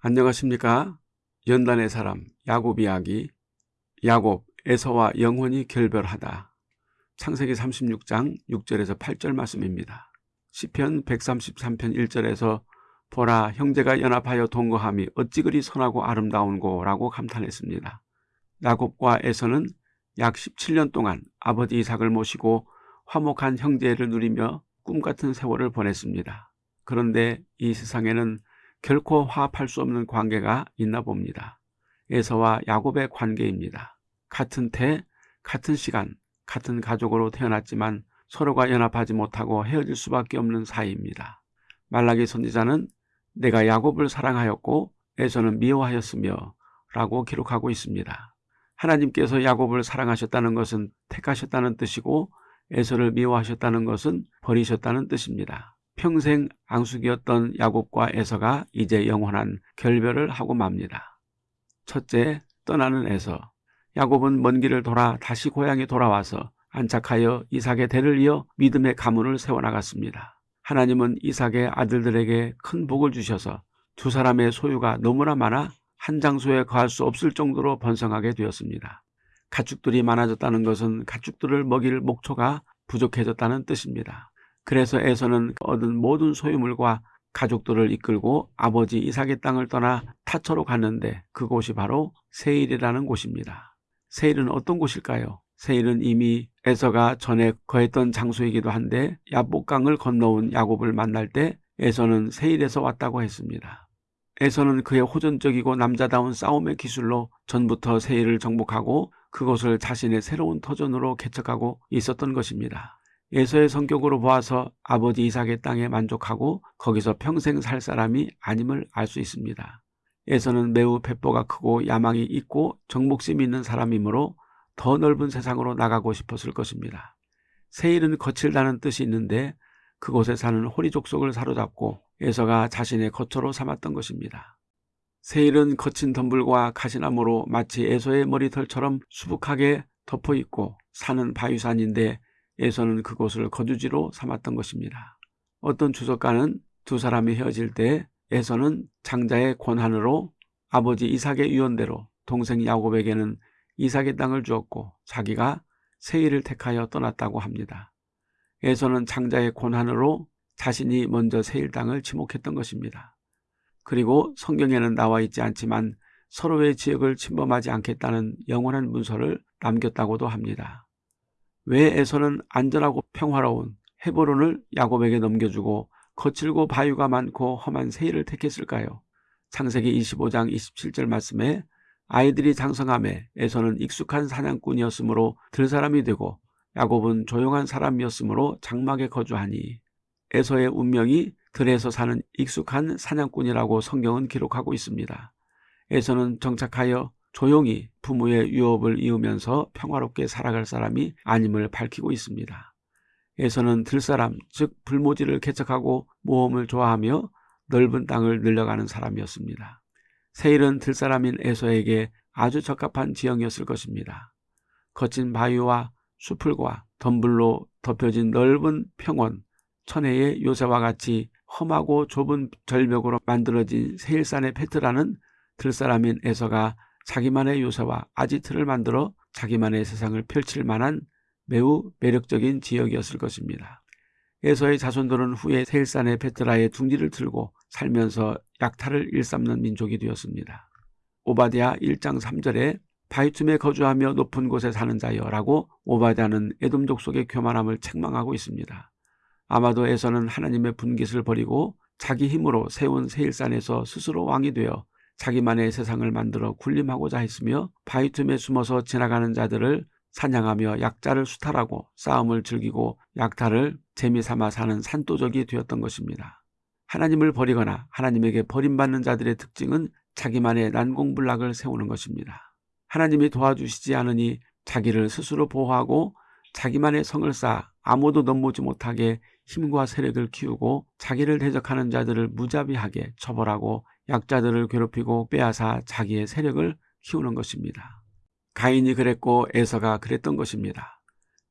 안녕하십니까 연단의 사람 야곱 이야기 야곱 에서와 영혼이 결별하다 창세기 36장 6절에서 8절 말씀입니다. 시편 133편 1절에서 보라 형제가 연합하여 동거함이 어찌 그리 선하고 아름다운고 라고 감탄했습니다. 야곱과 에서는 약 17년 동안 아버지 이삭을 모시고 화목한 형제를 누리며 꿈같은 세월을 보냈습니다. 그런데 이 세상에는 결코 화합할 수 없는 관계가 있나 봅니다. 에서와 야곱의 관계입니다. 같은 태, 같은 시간, 같은 가족으로 태어났지만 서로가 연합하지 못하고 헤어질 수밖에 없는 사이입니다. 말라기 선지자는 내가 야곱을 사랑하였고 에서는 미워하였으며 라고 기록하고 있습니다. 하나님께서 야곱을 사랑하셨다는 것은 택하셨다는 뜻이고 에서를 미워하셨다는 것은 버리셨다는 뜻입니다. 평생 앙숙이었던 야곱과 에서가 이제 영원한 결별을 하고 맙니다. 첫째, 떠나는 에서. 야곱은 먼 길을 돌아 다시 고향에 돌아와서 안착하여 이삭의 대를 이어 믿음의 가문을 세워나갔습니다. 하나님은 이삭의 아들들에게 큰 복을 주셔서 두 사람의 소유가 너무나 많아 한 장소에 거할 수 없을 정도로 번성하게 되었습니다. 가축들이 많아졌다는 것은 가축들을 먹일 목초가 부족해졌다는 뜻입니다. 그래서 에서는 얻은 모든 소유물과 가족들을 이끌고 아버지 이삭의 땅을 떠나 타처로 갔는데 그곳이 바로 세일이라는 곳입니다. 세일은 어떤 곳일까요? 세일은 이미 에서가 전에 거했던 장소이기도 한데 야복강을 건너온 야곱을 만날 때 에서는 세일에서 왔다고 했습니다. 에서는 그의 호전적이고 남자다운 싸움의 기술로 전부터 세일을 정복하고 그것을 자신의 새로운 터전으로 개척하고 있었던 것입니다. 예서의 성격으로 보아서 아버지 이삭의 땅에 만족하고 거기서 평생 살 사람이 아님을 알 수 있습니다. 예서는 매우 배포가 크고 야망이 있고 정복심이 있는 사람이므로 더 넓은 세상으로 나가고 싶었을 것입니다. 세일은 거칠다는 뜻이 있는데 그곳에 사는 호리 족속을 사로잡고 예서가 자신의 거처로 삼았던 것입니다. 세일은 거친 덤불과 가시나무로 마치 에서의 머리털처럼 수북하게 덮어 있고 사는 바위산인데 에서는 그곳을 거주지로 삼았던 것입니다. 어떤 주석가는 두 사람이 헤어질 때 에서는 장자의 권한으로 아버지 이삭의 유언대로 동생 야곱에게는 이삭의 땅을 주었고 자기가 세일을 택하여 떠났다고 합니다. 에서는 장자의 권한으로 자신이 먼저 세일 땅을 지목했던 것입니다. 그리고 성경에는 나와 있지 않지만 서로의 지역을 침범하지 않겠다는 영원한 문서를 남겼다고도 합니다. 왜 에서는 안전하고 평화로운 헤브론을 야곱에게 넘겨주고 거칠고 바위가 많고 험한 세일을 택했을까요? 창세기 25장 27절 말씀에 아이들이 장성함에 에서는 익숙한 사냥꾼이었으므로 들사람이 되고 야곱은 조용한 사람이었으므로 장막에 거주하니 에서의 운명이 들에서 사는 익숙한 사냥꾼이라고 성경은 기록하고 있습니다. 에서는 정착하여 조용히 부모의 유업을 이으면서 평화롭게 살아갈 사람이 아님을 밝히고 있습니다. 에서는 들사람, 즉 불모지를 개척하고 모험을 좋아하며 넓은 땅을 늘려가는 사람이었습니다. 세일은 들사람인 에서에게 아주 적합한 지형이었을 것입니다. 거친 바위와 수풀과 덤불로 덮여진 넓은 평원, 천혜의 요새와 같이 험하고 좁은 절벽으로 만들어진 세일산의 페트라는 들사람인 에서가 자기만의 요새와 아지트를 만들어 자기만의 세상을 펼칠 만한 매우 매력적인 지역이었을 것입니다. 에서의 자손들은 후에 세일산의 페트라의 둥지를 틀고 살면서 약탈을 일삼는 민족이 되었습니다. 오바디아 1장 3절에 바이툼에 거주하며 높은 곳에 사는 자여 라고 오바디아는 에돔족 속의 교만함을 책망하고 있습니다. 아마도 에서는 하나님의 분깃을 버리고 자기 힘으로 세운 세일산에서 스스로 왕이 되어 자기만의 세상을 만들어 군림하고자 했으며 바위 틈에 숨어서 지나가는 자들을 사냥하며 약자를 수탈하고 싸움을 즐기고 약탈을 재미삼아 사는 산도적이 되었던 것입니다. 하나님을 버리거나 하나님에게 버림받는 자들의 특징은 자기만의 난공불락을 세우는 것입니다. 하나님이 도와주시지 않으니 자기를 스스로 보호하고 자기만의 성을 쌓아 아무도 넘보지 못하게 힘과 세력을 키우고 자기를 대적하는 자들을 무자비하게 처벌하고 약자들을 괴롭히고 빼앗아 자기의 세력을 키우는 것입니다. 가인이 그랬고 에서가 그랬던 것입니다.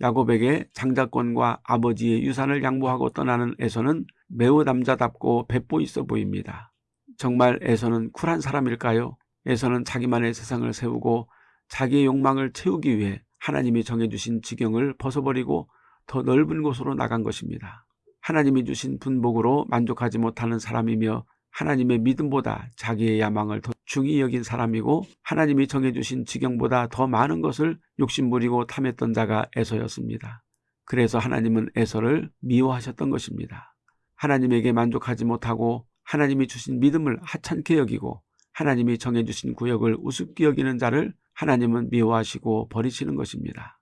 야곱에게 장자권과 아버지의 유산을 양보하고 떠나는 에서는 매우 남자답고 배포 있어 보입니다. 정말 에서는 쿨한 사람일까요? 에서는 자기만의 세상을 세우고 자기의 욕망을 채우기 위해 하나님이 정해주신 지경을 벗어버리고 더 넓은 곳으로 나간 것입니다. 하나님이 주신 분복으로 만족하지 못하는 사람이며 하나님의 믿음보다 자기의 야망을 더 중히 여긴 사람이고 하나님이 정해주신 지경보다 더 많은 것을 욕심부리고 탐했던 자가 에서였습니다. 그래서 하나님은 에서를 미워하셨던 것입니다. 하나님에게 만족하지 못하고 하나님이 주신 믿음을 하찮게 여기고 하나님이 정해주신 구역을 우습게 여기는 자를 하나님은 미워하시고 버리시는 것입니다.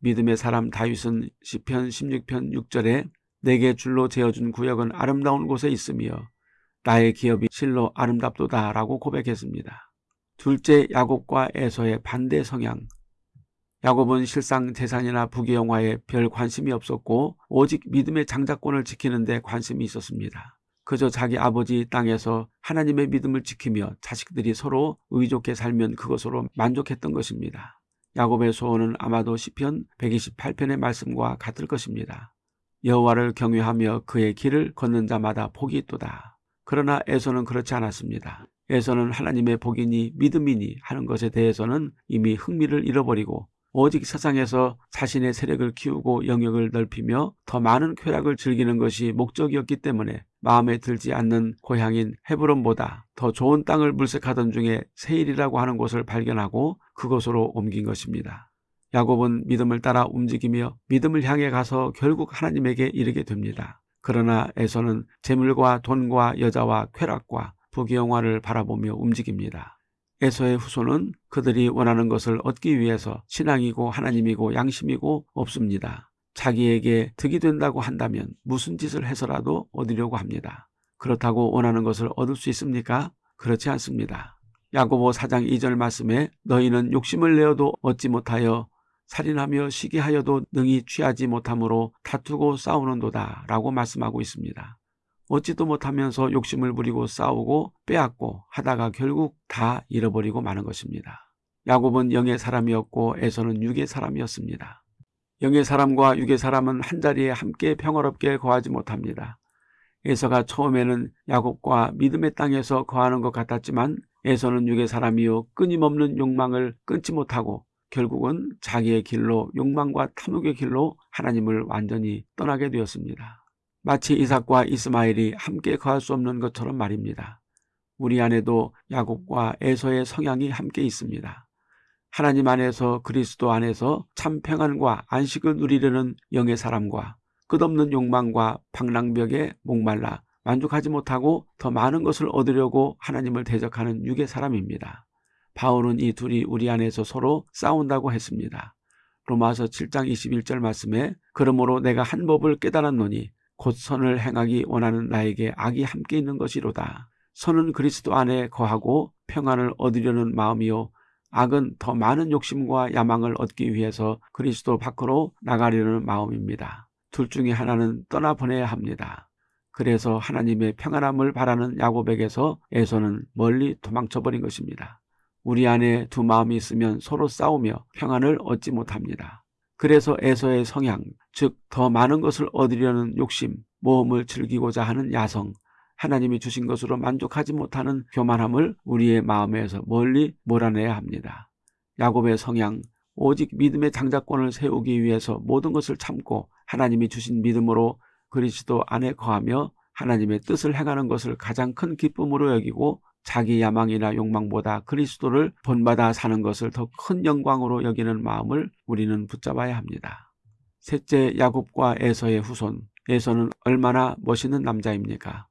믿음의 사람 다윗은 시편 16편 6절에 내게 줄로 재어준 구역은 아름다운 곳에 있으며 나의 기업이 실로 아름답도다 라고 고백했습니다. 둘째 야곱과 에서의 반대 성향 야곱은 실상 재산이나 부귀영화에 별 관심이 없었고 오직 믿음의 장자권을 지키는 데 관심이 있었습니다. 그저 자기 아버지 땅에서 하나님의 믿음을 지키며 자식들이 서로 의좋게 살면 그것으로 만족했던 것입니다. 야곱의 소원은 아마도 시편 128편의 말씀과 같을 것입니다. 여호와를 경외하며 그의 길을 걷는 자마다 복이 있도다. 그러나 에서는 그렇지 않았습니다. 에서는 하나님의 복이니 믿음이니 하는 것에 대해서는 이미 흥미를 잃어버리고 오직 세상에서 자신의 세력을 키우고 영역을 넓히며 더 많은 쾌락을 즐기는 것이 목적이었기 때문에 마음에 들지 않는 고향인 헤브론보다 더 좋은 땅을 물색하던 중에 세일이라고 하는 곳을 발견하고 그곳으로 옮긴 것입니다. 야곱은 믿음을 따라 움직이며 믿음을 향해 가서 결국 하나님에게 이르게 됩니다. 그러나 에서는 재물과 돈과 여자와 쾌락과 부귀영화를 바라보며 움직입니다. 에서의 후손은 그들이 원하는 것을 얻기 위해서 신앙이고 하나님이고 양심이고 없습니다. 자기에게 득이 된다고 한다면 무슨 짓을 해서라도 얻으려고 합니다. 그렇다고 원하는 것을 얻을 수 있습니까? 그렇지 않습니다. 야고보 4장 2절 말씀에 너희는 욕심을 내어도 얻지 못하여 살인하며 시기하여도 능히 취하지 못함으로 다투고 싸우는도다 라고 말씀하고 있습니다. 얻지도 못하면서 욕심을 부리고 싸우고 빼앗고 하다가 결국 다 잃어버리고 마는 것입니다. 야곱은 영의 사람이었고 에서는 육의 사람이었습니다. 영의 사람과 육의 사람은 한자리에 함께 평화롭게 거하지 못합니다. 에서가 처음에는 야곱과 믿음의 땅에서 거하는 것 같았지만 에서는 육의 사람이요 끊임없는 욕망을 끊지 못하고 결국은 자기의 길로 욕망과 탐욕의 길로 하나님을 완전히 떠나게 되었습니다. 마치 이삭과 이스마엘이 함께 거할 수 없는 것처럼 말입니다. 우리 안에도 야곱과 에서의 성향이 함께 있습니다. 하나님 안에서 그리스도 안에서 참 평안과 안식을 누리려는 영의 사람과 끝없는 욕망과 방랑벽에 목말라 만족하지 못하고 더 많은 것을 얻으려고 하나님을 대적하는 육의 사람입니다. 바울은 이 둘이 우리 안에서 서로 싸운다고 했습니다. 로마서 7장 21절 말씀에 그러므로 내가 한 법을 깨달았노니 곧 선을 행하기 원하는 나에게 악이 함께 있는 것이로다. 선은 그리스도 안에 거하고 평안을 얻으려는 마음이요 악은 더 많은 욕심과 야망을 얻기 위해서 그리스도 밖으로 나가려는 마음입니다. 둘 중에 하나는 떠나보내야 합니다. 그래서 하나님의 평안함을 바라는 야곱에게서 에서는 멀리 도망쳐버린 것입니다. 우리 안에 두 마음이 있으면 서로 싸우며 평안을 얻지 못합니다. 그래서 에서의 성향, 즉 더 많은 것을 얻으려는 욕심, 모험을 즐기고자 하는 야성, 하나님이 주신 것으로 만족하지 못하는 교만함을 우리의 마음에서 멀리 몰아내야 합니다. 야곱의 성향, 오직 믿음의 장자권을 세우기 위해서 모든 것을 참고 하나님이 주신 믿음으로 그리스도 안에 거하며 하나님의 뜻을 행하는 것을 가장 큰 기쁨으로 여기고 자기 야망이나 욕망보다 그리스도를 본받아 사는 것을 더 큰 영광으로 여기는 마음을 우리는 붙잡아야 합니다. 셋째 야곱과 에서의 후손 에서는 얼마나 멋있는 남자입니까?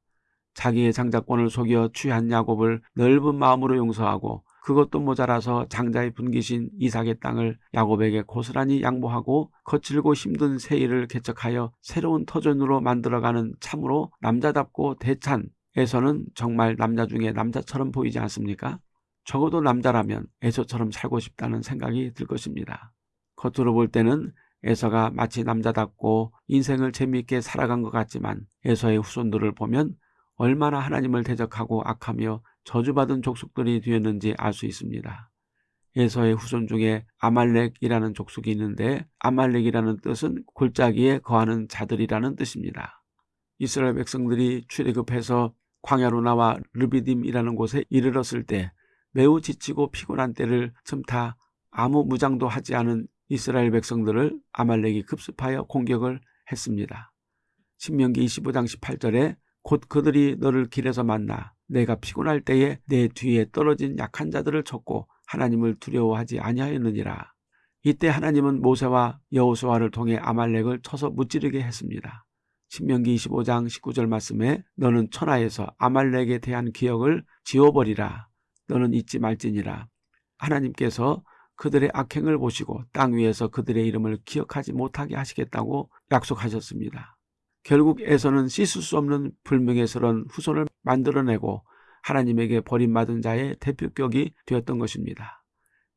자기의 장자권을 속여 취한 야곱을 넓은 마음으로 용서하고 그것도 모자라서 장자의 분기신 이삭의 땅을 야곱에게 고스란히 양보하고 거칠고 힘든 세일을 개척하여 새로운 터전으로 만들어가는 참으로 남자답고 대찬 에서는 정말 남자 중에 남자처럼 보이지 않습니까? 적어도 남자라면 에서처럼 살고 싶다는 생각이 들 것입니다. 겉으로 볼 때는 에서가 마치 남자답고 인생을 재미있게 살아간 것 같지만 에서의 후손들을 보면 얼마나 하나님을 대적하고 악하며 저주받은 족속들이 되었는지 알 수 있습니다. 에서의 후손 중에 아말렉이라는 족속이 있는데 아말렉이라는 뜻은 골짜기에 거하는 자들이라는 뜻입니다. 이스라엘 백성들이 출애굽해서 광야로 나와 르비딤이라는 곳에 이르렀을 때 매우 지치고 피곤한 때를 틈타 아무 무장도 하지 않은 이스라엘 백성들을 아말렉이 급습하여 공격을 했습니다. 신명기 25장 18절에 곧 그들이 너를 길에서 만나 내가 피곤할 때에 내 뒤에 떨어진 약한 자들을 쳤고 하나님을 두려워하지 아니하였느니라. 이때 하나님은 모세와 여호수아를 통해 아말렉을 쳐서 무찌르게 했습니다. 신명기 25장 19절 말씀에 너는 천하에서 아말렉에 대한 기억을 지워버리라. 너는 잊지 말지니라. 하나님께서 그들의 악행을 보시고 땅 위에서 그들의 이름을 기억하지 못하게 하시겠다고 약속하셨습니다. 결국 에서는 씻을 수 없는 불명예스러운 후손을 만들어내고 하나님에게 버림받은 자의 대표격이 되었던 것입니다.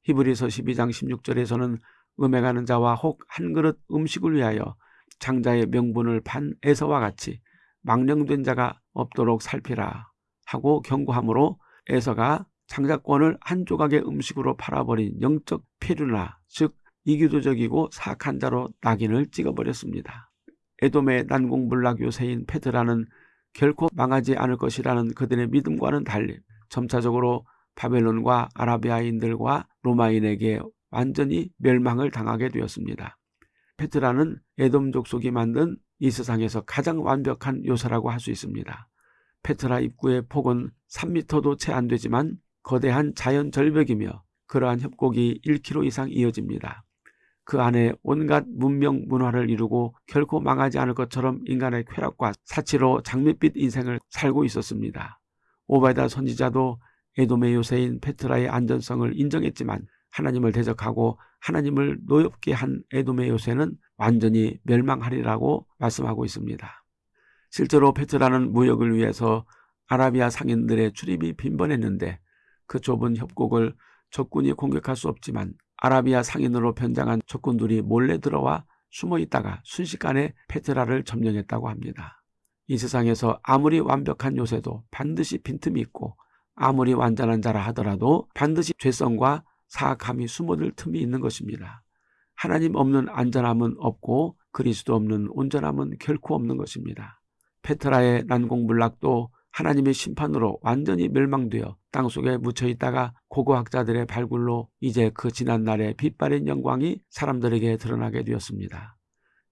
히브리서 12장 16절에서는 음행하는 자와 혹 한 그릇 음식을 위하여 장자의 명분을 반 에서와 같이 망령된 자가 없도록 살피라 하고 경고하므로 에서가 장자권을 한 조각의 음식으로 팔아버린 영적 폐류나 즉 이교도적이고 사악한 자로 낙인을 찍어버렸습니다. 에돔의 난공불락 요새인 페드라는 결코 망하지 않을 것이라는 그들의 믿음과는 달리 점차적으로 바벨론과 아라비아인들과 로마인에게 완전히 멸망을 당하게 되었습니다. 페트라는 에돔 족 속이 만든 이 세상에서 가장 완벽한 요새라고 할 수 있습니다. 페트라 입구의 폭은 3미터도 채 안 되지만 거대한 자연 절벽이며 그러한 협곡이 1km 이상 이어집니다. 그 안에 온갖 문명 문화를 이루고 결코 망하지 않을 것처럼 인간의 쾌락과 사치로 장밋빛 인생을 살고 있었습니다. 오바이다 선지자도 에돔의 요새인 페트라의 안전성을 인정했지만 하나님을 대적하고 하나님을 노엽게 한 에돔의 요새는 완전히 멸망하리라고 말씀하고 있습니다. 실제로 페트라는 무역을 위해서 아라비아 상인들의 출입이 빈번했는데 그 좁은 협곡을 적군이 공격할 수 없지만 아라비아 상인으로 변장한 적군들이 몰래 들어와 숨어 있다가 순식간에 페트라를 점령했다고 합니다. 이 세상에서 아무리 완벽한 요새도 반드시 빈틈이 있고 아무리 완전한 자라 하더라도 반드시 죄성과 사악함이 숨어들 틈이 있는 것입니다. 하나님 없는 안전함은 없고 그리스도 없는 온전함은 결코 없는 것입니다. 페트라의 난공불락도 하나님의 심판으로 완전히 멸망되어 땅속에 묻혀 있다가 고고학자들의 발굴로 이제 그 지난 날의 빛바랜 영광이 사람들에게 드러나게 되었습니다.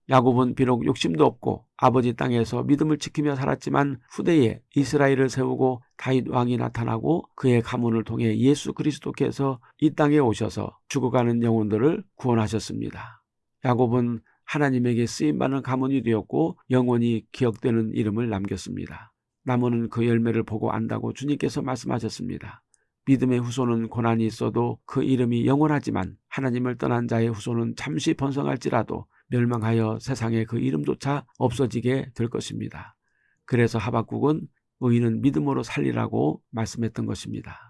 야곱은 비록 욕심도 없고 아버지 땅에서 믿음을 지키며 살았지만 후대에 이스라엘을 세우고 다윗 왕이 나타나고 그의 가문을 통해 예수 그리스도께서 이 땅에 오셔서 죽어가는 영혼들을 구원하셨습니다. 야곱은 하나님에게 쓰임받는 가문이 되었고 영원히 기억되는 이름을 남겼습니다. 나무는 그 열매를 보고 안다고 주님께서 말씀하셨습니다. 믿음의 후손은 고난이 있어도 그 이름이 영원하지만 하나님을 떠난 자의 후손은 잠시 번성할지라도 멸망하여 세상에 그 이름조차 없어지게 될 것입니다. 그래서 하박국은 의인은 믿음으로 살리라고 말씀했던 것입니다.